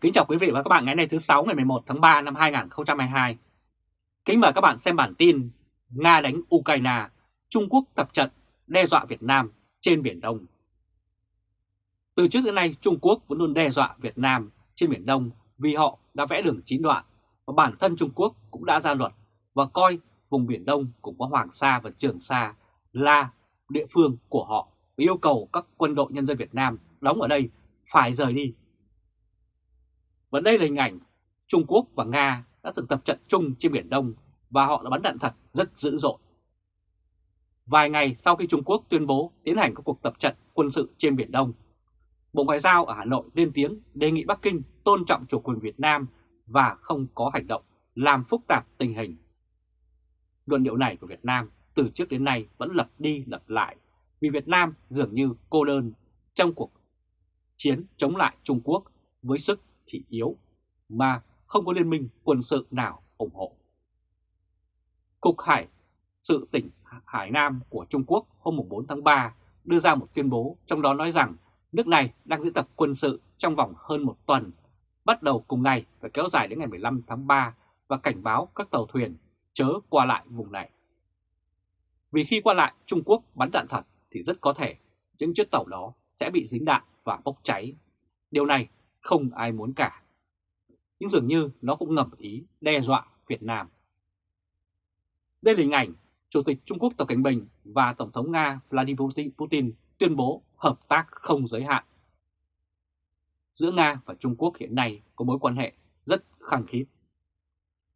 Kính chào quý vị và các bạn ngày nay thứ 6 ngày 11 tháng 3 năm 2022. Kính mời các bạn xem bản tin Nga đánh Ukraine, Trung Quốc tập trận đe dọa Việt Nam trên Biển Đông. Từ trước đến nay Trung Quốc vẫn luôn đe dọa Việt Nam trên Biển Đông vì họ đã vẽ đường chín đoạn và bản thân Trung Quốc cũng đã ra luật và coi vùng Biển Đông cũng có Hoàng Sa và Trường Sa là địa phương của họ và yêu cầu các quân đội nhân dân Việt Nam đóng ở đây phải rời đi và đây là hình ảnh Trung Quốc và Nga đã từng tập trận chung trên Biển Đông và họ đã bắn đạn thật rất dữ dội. Vài ngày sau khi Trung Quốc tuyên bố tiến hành các cuộc tập trận quân sự trên Biển Đông, Bộ Ngoại giao ở Hà Nội lên tiếng đề nghị Bắc Kinh tôn trọng chủ quyền Việt Nam và không có hành động làm phức tạp tình hình. Luận điệu này của Việt Nam từ trước đến nay vẫn lặp đi lặp lại vì Việt Nam dường như cô đơn trong cuộc chiến chống lại Trung Quốc với sức thị yếu mà không có liên minh quân sự nào ủng hộ. Cục Hải sự tỉnh Hải Nam của Trung Quốc hôm 4 tháng 3 đưa ra một tuyên bố trong đó nói rằng nước này đang diễn tập quân sự trong vòng hơn một tuần, bắt đầu cùng ngày và kéo dài đến ngày 15 tháng 3 và cảnh báo các tàu thuyền chớ qua lại vùng này. Vì khi qua lại Trung Quốc bắn đạn thật thì rất có thể những chiếc tàu đó sẽ bị dính đạn và bốc cháy. Điều này không ai muốn cả. Nhưng dường như nó cũng ngầm ý đe dọa Việt Nam. Đây là hình ảnh Chủ tịch Trung Quốc Tập Cảnh Bình và Tổng thống Nga Vladimir Putin tuyên bố hợp tác không giới hạn. Giữa Nga và Trung Quốc hiện nay có mối quan hệ rất khăng khít.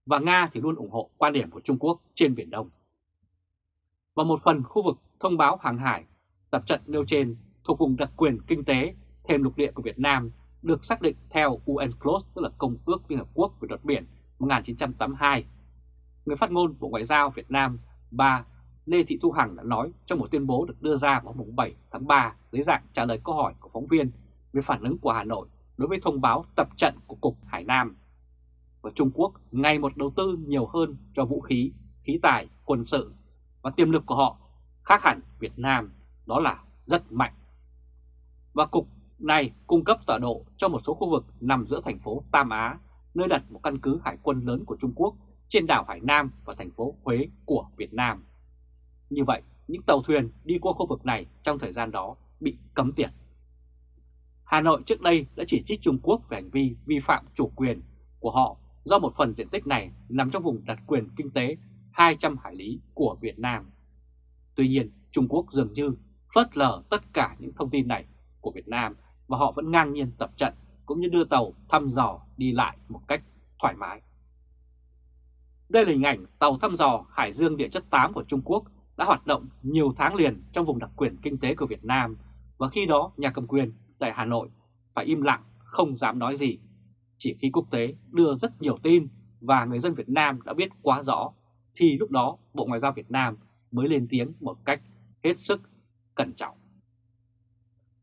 Và Nga thì luôn ủng hộ quan điểm của Trung Quốc trên Biển Đông. Và một phần khu vực thông báo hàng hải tập trận nêu trên thuộc vùng đặc quyền kinh tế, thêm lục địa của Việt Nam được xác định theo UNCLOS, tức là Công ước Liên Hợp Quốc về luật biển 1982. Người phát ngôn Bộ Ngoại giao Việt Nam, bà Lê Thị Thu Hằng đã nói trong một tuyên bố được đưa ra vào mùng 7 tháng 3 dưới dạng trả lời câu hỏi của phóng viên về phản ứng của Hà Nội đối với thông báo tập trận của Cục Hải Nam. Và Trung Quốc ngày một đầu tư nhiều hơn cho vũ khí, khí tài, quân sự và tiềm lực của họ khác hẳn Việt Nam, đó là rất mạnh. Và Cục này cung cấp tọa độ cho một số khu vực nằm giữa thành phố Tam Á, nơi đặt một căn cứ hải quân lớn của Trung Quốc trên đảo Hải Nam và thành phố Huế của Việt Nam. Như vậy, những tàu thuyền đi qua khu vực này trong thời gian đó bị cấm tiền. Hà Nội trước đây đã chỉ trích Trung Quốc về hành vi vi phạm chủ quyền của họ do một phần diện tích này nằm trong vùng đặc quyền kinh tế 200 hải lý của Việt Nam. Tuy nhiên, Trung Quốc dường như phớt lờ tất cả những thông tin này của Việt Nam và họ vẫn ngang nhiên tập trận cũng như đưa tàu thăm dò đi lại một cách thoải mái. Đây là hình ảnh tàu thăm dò Hải Dương Địa chất 8 của Trung Quốc đã hoạt động nhiều tháng liền trong vùng đặc quyền kinh tế của Việt Nam và khi đó nhà cầm quyền tại Hà Nội phải im lặng, không dám nói gì. Chỉ khi quốc tế đưa rất nhiều tin và người dân Việt Nam đã biết quá rõ, thì lúc đó Bộ Ngoại giao Việt Nam mới lên tiếng một cách hết sức cẩn trọng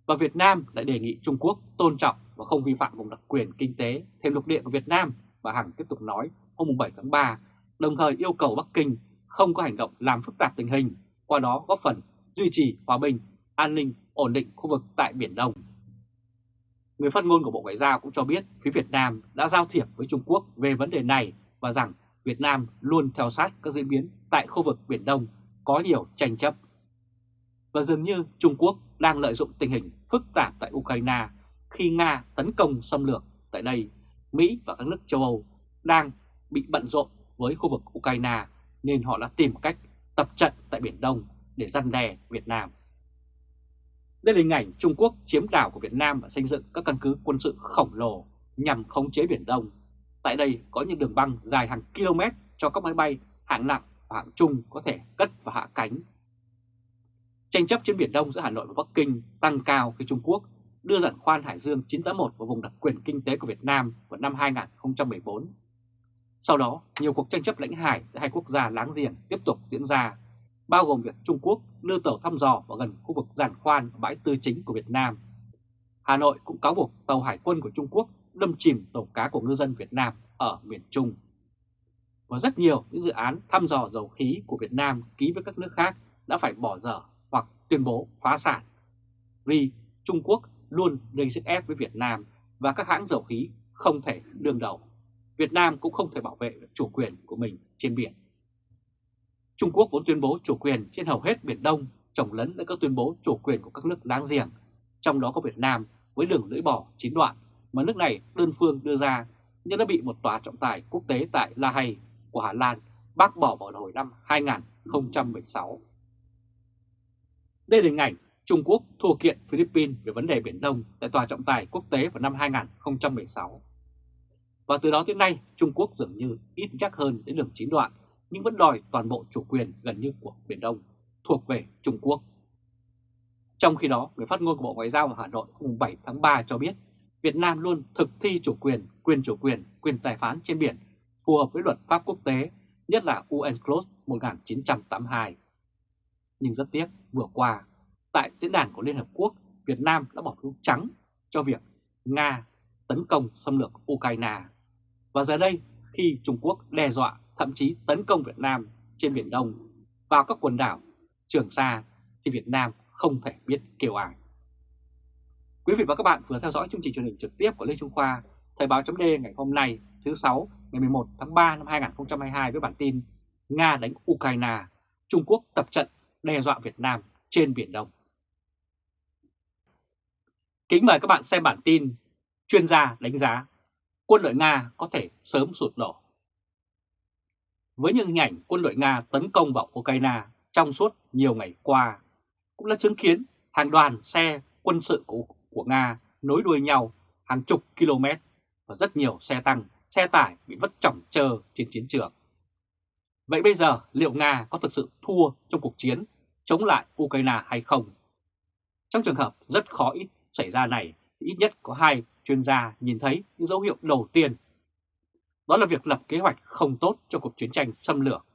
và Việt Nam lại đề nghị Trung Quốc tôn trọng và không vi phạm vùng đặc quyền kinh tế thêm lục địa của Việt Nam và Hằng tiếp tục nói hôm 7 tháng 3, đồng thời yêu cầu Bắc Kinh không có hành động làm phức tạp tình hình, qua đó góp phần duy trì hòa bình, an ninh, ổn định khu vực tại Biển Đông. Người phát ngôn của Bộ Ngoại giao cũng cho biết phía Việt Nam đã giao thiệp với Trung Quốc về vấn đề này và rằng Việt Nam luôn theo sát các diễn biến tại khu vực Biển Đông có nhiều tranh chấp. Và dường như Trung Quốc đang lợi dụng tình hình phức tạp tại Ukraine khi Nga tấn công xâm lược tại đây, Mỹ và các nước châu Âu đang bị bận rộn với khu vực Ukraine nên họ đã tìm cách tập trận tại Biển Đông để răn đe Việt Nam. Đây là hình ảnh Trung Quốc chiếm đảo của Việt Nam và xây dựng các căn cứ quân sự khổng lồ nhằm khống chế Biển Đông. Tại đây có những đường băng dài hàng km cho các máy bay hạng nặng và hạng trung có thể cất và hạ cánh Tranh chấp trên Biển Đông giữa Hà Nội và Bắc Kinh tăng cao khi Trung Quốc đưa giàn khoan Hải Dương 981 vào vùng đặc quyền kinh tế của Việt Nam vào năm 2014. Sau đó, nhiều cuộc tranh chấp lãnh hải giữa hai quốc gia láng giềng tiếp tục diễn ra, bao gồm việc Trung Quốc đưa tàu thăm dò vào gần khu vực giàn khoan và bãi tư chính của Việt Nam. Hà Nội cũng cáo buộc tàu hải quân của Trung Quốc đâm chìm tàu cá của ngư dân Việt Nam ở miền Trung. Và rất nhiều những dự án thăm dò dầu khí của Việt Nam ký với các nước khác đã phải bỏ dở hoặc tuyên bố phá sản vì Trung Quốc luôn gây sức ép với Việt Nam và các hãng dầu khí không thể đương đầu. Việt Nam cũng không thể bảo vệ được chủ quyền của mình trên biển. Trung Quốc vốn tuyên bố chủ quyền trên hầu hết Biển Đông, chồng lấn với các tuyên bố chủ quyền của các nước láng giềng, trong đó có Việt Nam với đường lưỡi bò chín đoạn mà nước này đơn phương đưa ra nhưng đã bị một tòa trọng tài quốc tế tại La Hay của Hà Lan bác bỏ vào hồi năm 2016. Đây là hình ảnh Trung Quốc thua kiện Philippines về vấn đề Biển Đông tại tòa trọng tài quốc tế vào năm 2016. Và từ đó tới nay, Trung Quốc dường như ít chắc hơn đến đường chín đoạn, nhưng vẫn đòi toàn bộ chủ quyền gần như của Biển Đông thuộc về Trung Quốc. Trong khi đó, người phát ngôn của Bộ Ngoại giao ở Hà Nội hôm 7 tháng 3 cho biết Việt Nam luôn thực thi chủ quyền, quyền chủ quyền, quyền tài phán trên biển phù hợp với luật pháp quốc tế, nhất là UNCLOS 1982. Nhưng rất tiếc, vừa qua, tại diễn đàn của Liên Hợp Quốc, Việt Nam đã bỏ phiếu trắng cho việc Nga tấn công xâm lược Ukraine. Và giờ đây, khi Trung Quốc đe dọa thậm chí tấn công Việt Nam trên Biển Đông vào các quần đảo Trường Sa, thì Việt Nam không thể biết kêu ai. Quý vị và các bạn vừa theo dõi chương trình truyền hình trực tiếp của Lê Trung Khoa, Thời báo chấm ngày hôm nay thứ 6 ngày 11 tháng 3 năm 2022 với bản tin Nga đánh Ukraine, Trung Quốc tập trận đe dọa Việt Nam trên Biển Đông. Kính mời các bạn xem bản tin Chuyên gia đánh giá quân đội Nga có thể sớm sụt đổ. Với những hình ảnh quân đội Nga tấn công vào Ukraine trong suốt nhiều ngày qua, cũng đã chứng kiến hàng đoàn xe quân sự của, của Nga nối đuôi nhau hàng chục km và rất nhiều xe tăng, xe tải bị vất trọng trơ trên chiến trường. Vậy bây giờ liệu Nga có thực sự thua trong cuộc chiến chống lại Ukraine hay không? Trong trường hợp rất khó ít xảy ra này, thì ít nhất có hai chuyên gia nhìn thấy những dấu hiệu đầu tiên. Đó là việc lập kế hoạch không tốt cho cuộc chiến tranh xâm lược,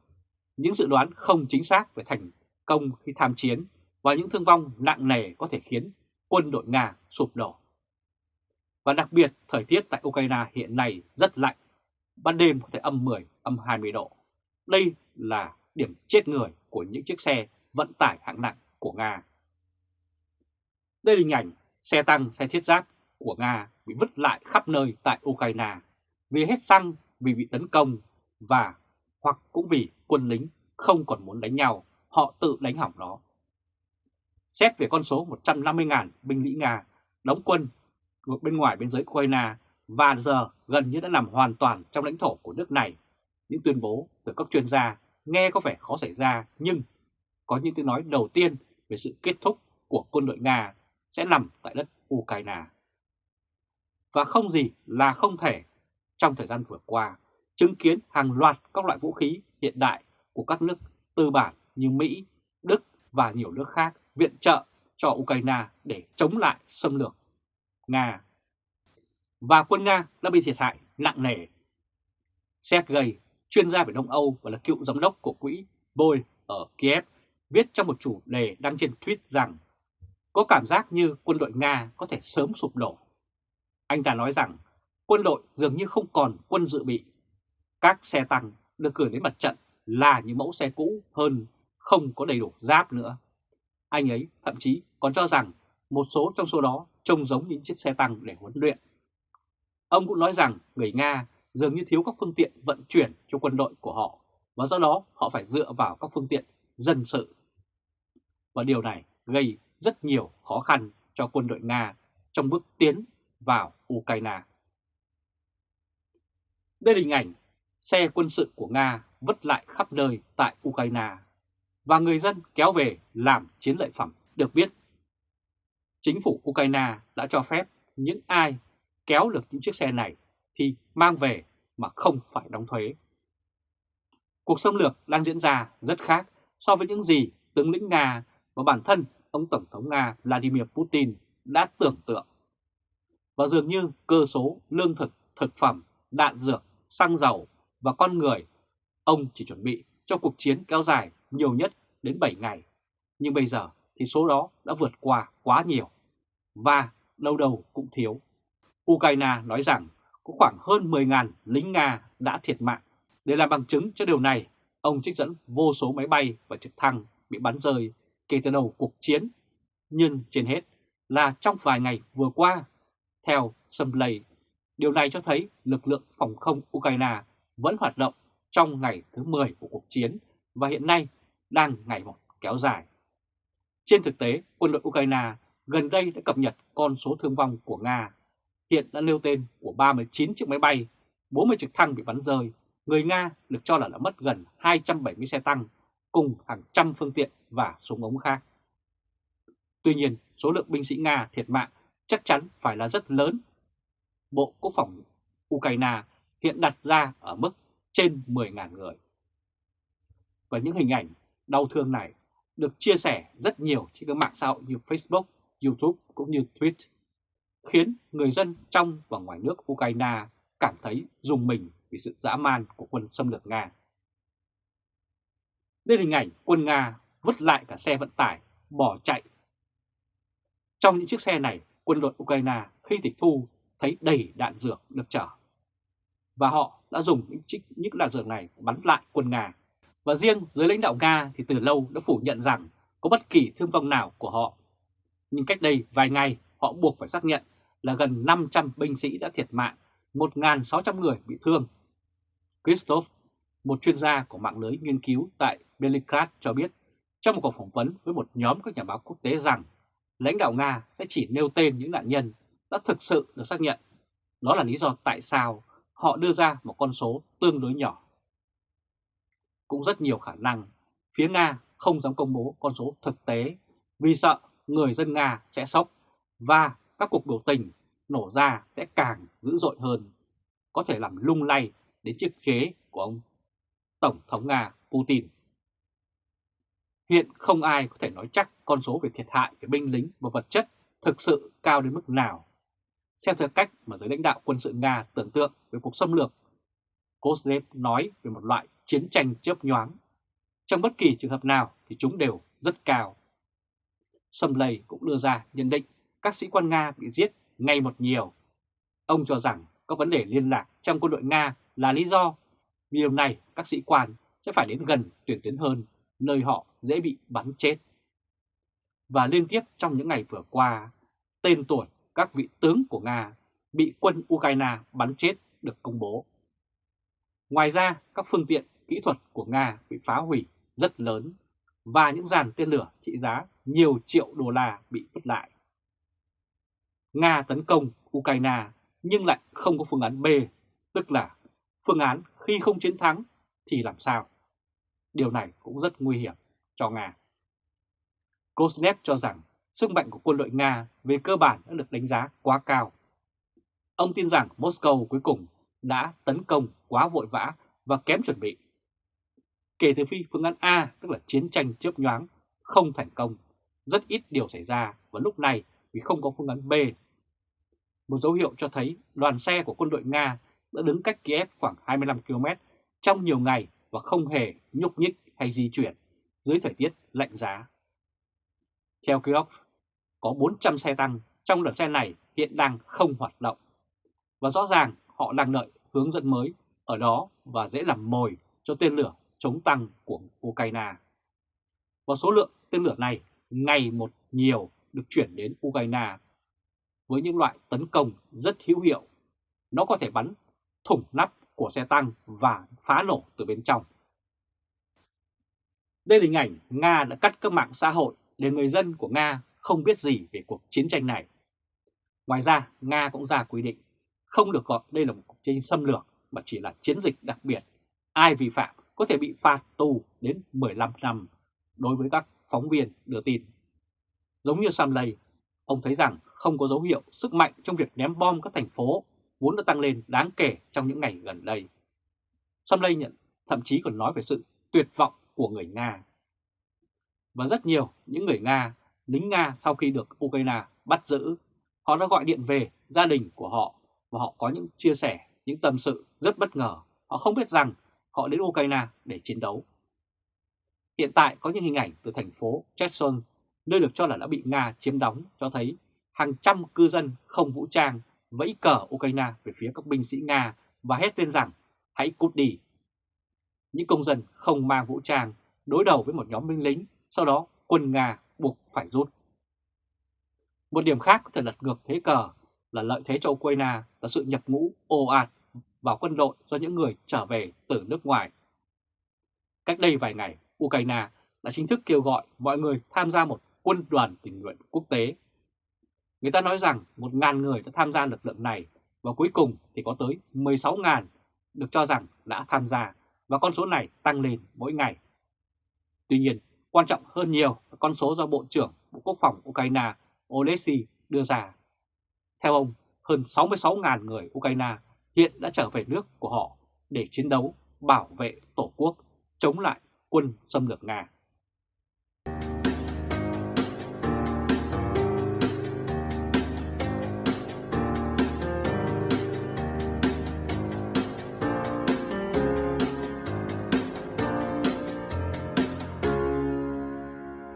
những dự đoán không chính xác về thành công khi tham chiến và những thương vong nặng nề có thể khiến quân đội Nga sụp đổ. Và đặc biệt, thời tiết tại Ukraine hiện nay rất lạnh, ban đêm có thể âm 10, âm 20 độ. Đây là điểm chết người của những chiếc xe vận tải hạng nặng của Nga. Đây là hình ảnh xe tăng, xe thiết giáp của Nga bị vứt lại khắp nơi tại Ukraine vì hết xăng, vì bị tấn công và hoặc cũng vì quân lính không còn muốn đánh nhau, họ tự đánh hỏng nó. Xét về con số 150.000 binh sĩ Nga đóng quân bên ngoài biên giới Ukraine và giờ gần như đã nằm hoàn toàn trong lãnh thổ của nước này. Những tuyên bố từ các chuyên gia nghe có vẻ khó xảy ra nhưng có những tiếng nói đầu tiên về sự kết thúc của quân đội Nga sẽ nằm tại đất Ukraine. Và không gì là không thể trong thời gian vừa qua chứng kiến hàng loạt các loại vũ khí hiện đại của các nước tư bản như Mỹ, Đức và nhiều nước khác viện trợ cho Ukraine để chống lại xâm lược Nga. Và quân Nga đã bị thiệt hại nặng nề. Sergei, chuyên gia về Đông Âu và là cựu giám đốc của quỹ Boy ở Kiev, viết trong một chủ đề đăng trên tweet rằng có cảm giác như quân đội Nga có thể sớm sụp đổ. Anh ta nói rằng quân đội dường như không còn quân dự bị. Các xe tăng được gửi đến mặt trận là những mẫu xe cũ hơn, không có đầy đủ giáp nữa. Anh ấy thậm chí còn cho rằng một số trong số đó trông giống những chiếc xe tăng để huấn luyện. Ông cũng nói rằng người Nga dường như thiếu các phương tiện vận chuyển cho quân đội của họ và do đó, họ phải dựa vào các phương tiện dân sự. Và điều này gây rất nhiều khó khăn cho quân đội Nga trong bước tiến vào Ukraine. Đây là hình ảnh xe quân sự của Nga vứt lại khắp nơi tại Ukraine và người dân kéo về làm chiến lợi phẩm, được biết. Chính phủ Ukraine đã cho phép những ai kéo được những chiếc xe này thì mang về mà không phải đóng thuế. Cuộc xâm lược đang diễn ra rất khác so với những gì tướng lĩnh Nga và bản thân ông Tổng thống Nga Vladimir Putin đã tưởng tượng. Và dường như cơ số lương thực, thực phẩm, đạn dược, xăng dầu và con người, ông chỉ chuẩn bị cho cuộc chiến kéo dài nhiều nhất đến 7 ngày. Nhưng bây giờ thì số đó đã vượt qua quá nhiều và đâu đâu cũng thiếu. Ukraine nói rằng có khoảng hơn 10.000 lính Nga đã thiệt mạng. Để làm bằng chứng cho điều này, ông trích dẫn vô số máy bay và trực thăng bị bắn rơi kể từ đầu cuộc chiến. Nhưng trên hết là trong vài ngày vừa qua, theo Sumley, Điều này cho thấy lực lượng phòng không Ukraine vẫn hoạt động trong ngày thứ 10 của cuộc chiến và hiện nay đang ngày một kéo dài. Trên thực tế, quân đội Ukraine gần đây đã cập nhật con số thương vong của Nga. Hiện đã nêu tên của 39 chiếc máy bay, 40 trực thăng bị bắn rơi. Người Nga được cho là đã mất gần 270 xe tăng cùng hàng trăm phương tiện và súng ống khác. Tuy nhiên, số lượng binh sĩ Nga thiệt mạng chắc chắn phải là rất lớn. Bộ Quốc phòng Ukraine hiện đặt ra ở mức trên 10.000 người. Và những hình ảnh đau thương này được chia sẻ rất nhiều trên các mạng xã hội như Facebook, YouTube cũng như Twitter, khiến người dân trong và ngoài nước Ukraine cảm thấy dùng mình vì sự dã man của quân xâm lược Nga. Đây là hình ảnh quân Nga vứt lại cả xe vận tải, bỏ chạy. Trong những chiếc xe này, quân đội Ukraine khi tịch thu thấy đầy đạn dược được chở. Và họ đã dùng những, chiếc, những đạn dược này bắn lại quân Nga. Và riêng giới lãnh đạo Nga thì từ lâu đã phủ nhận rằng có bất kỳ thương vong nào của họ. Nhưng cách đây vài ngày họ buộc phải xác nhận là gần 500 binh sĩ đã thiệt mạng, 1.600 người bị thương. Christoph, một chuyên gia của mạng lưới nghiên cứu tại Beligrad cho biết trong một cuộc phỏng vấn với một nhóm các nhà báo quốc tế rằng lãnh đạo Nga sẽ chỉ nêu tên những nạn nhân đã thực sự được xác nhận. Đó là lý do tại sao họ đưa ra một con số tương đối nhỏ. Cũng rất nhiều khả năng phía Nga không dám công bố con số thực tế vì sợ người dân Nga sẽ sốc và các cuộc biểu tình nổ ra sẽ càng dữ dội hơn, có thể làm lung lay đến chiếc ghế của ông Tổng thống Nga Putin. Hiện không ai có thể nói chắc con số về thiệt hại về binh lính và vật chất thực sự cao đến mức nào. Xem theo cách mà giới lãnh đạo quân sự Nga tưởng tượng về cuộc xâm lược, Kozlev nói về một loại chiến tranh chớp nhoáng. Trong bất kỳ trường hợp nào thì chúng đều rất cao. Sâm Lầy cũng đưa ra nhận định các sĩ quan Nga bị giết ngày một nhiều. Ông cho rằng có vấn đề liên lạc trong quân đội Nga là lý do. Vì điều này các sĩ quan sẽ phải đến gần tuyển tuyến hơn, nơi họ dễ bị bắn chết. Và liên tiếp trong những ngày vừa qua, tên tuổi các vị tướng của Nga bị quân Ukraine bắn chết được công bố. Ngoài ra, các phương tiện kỹ thuật của Nga bị phá hủy rất lớn và những dàn tên lửa trị giá nhiều triệu đô la bị vứt lại. Nga tấn công Ukraine nhưng lại không có phương án B, tức là phương án khi không chiến thắng thì làm sao? Điều này cũng rất nguy hiểm cho Nga. Kosnev cho rằng sức mạnh của quân đội Nga về cơ bản đã được đánh giá quá cao. Ông tin rằng Moscow cuối cùng đã tấn công quá vội vã và kém chuẩn bị. Kể từ khi phương án A, tức là chiến tranh chớp nhoáng, không thành công, rất ít điều xảy ra và lúc này vì không có phương án B. Một dấu hiệu cho thấy đoàn xe của quân đội Nga đã đứng cách Kiev khoảng 25 km trong nhiều ngày và không hề nhúc nhích hay di chuyển dưới thời tiết lạnh giá. Theo Kiev, có 400 xe tăng trong đoàn xe này hiện đang không hoạt động. Và rõ ràng họ đang đợi hướng dẫn mới ở đó và dễ làm mồi cho tên lửa chống tăng của Ukraine. Và số lượng tên lửa này ngày một nhiều được chuyển đến Ukraine với những loại tấn công rất hữu hiệu. Nó có thể bắn thủng nắp của xe tăng và phá nổ từ bên trong. Đây là hình ảnh Nga đã cắt các mạng xã hội để người dân của Nga không biết gì về cuộc chiến tranh này. Ngoài ra, Nga cũng ra quy định không được gọi đây là một cuộc chiến xâm lược mà chỉ là chiến dịch đặc biệt. Ai vi phạm có thể bị phạt tù đến 15 năm đối với các phóng viên đưa tin. Giống như Sam Lay, ông thấy rằng không có dấu hiệu sức mạnh trong việc ném bom các thành phố vốn đã tăng lên đáng kể trong những ngày gần đây. Somley nhận thậm chí còn nói về sự tuyệt vọng của người Nga. Và rất nhiều những người Nga, lính Nga sau khi được Ukraine bắt giữ, họ đã gọi điện về gia đình của họ và họ có những chia sẻ, những tâm sự rất bất ngờ. Họ không biết rằng họ đến Ukraine để chiến đấu. Hiện tại có những hình ảnh từ thành phố Cherson, nơi được cho là đã bị Nga chiếm đóng, cho thấy hàng trăm cư dân không vũ trang vẫy cờ Ukraine về phía các binh sĩ Nga và hét lên rằng hãy cút đi. Những công dân không mang vũ trang đối đầu với một nhóm binh lính, sau đó quân Nga buộc phải rút. Một điểm khác có thể lật ngược thế cờ là lợi thế cho Ukraine là sự nhập ngũ ồ ạt vào quân đội do những người trở về từ nước ngoài. Cách đây vài ngày, Ukraine đã chính thức kêu gọi mọi người tham gia một quân đoàn tình nguyện quốc tế. Người ta nói rằng 1.000 người đã tham gia lực lượng này và cuối cùng thì có tới 16.000 được cho rằng đã tham gia và con số này tăng lên mỗi ngày. Tuy nhiên, quan trọng hơn nhiều là con số do Bộ trưởng Bộ Quốc phòng Ukraine Oleksiy đưa ra. Theo ông, hơn 66.000 người Ukraine hiện đã trở về nước của họ để chiến đấu bảo vệ Tổ quốc chống lại quân xâm lược Nga.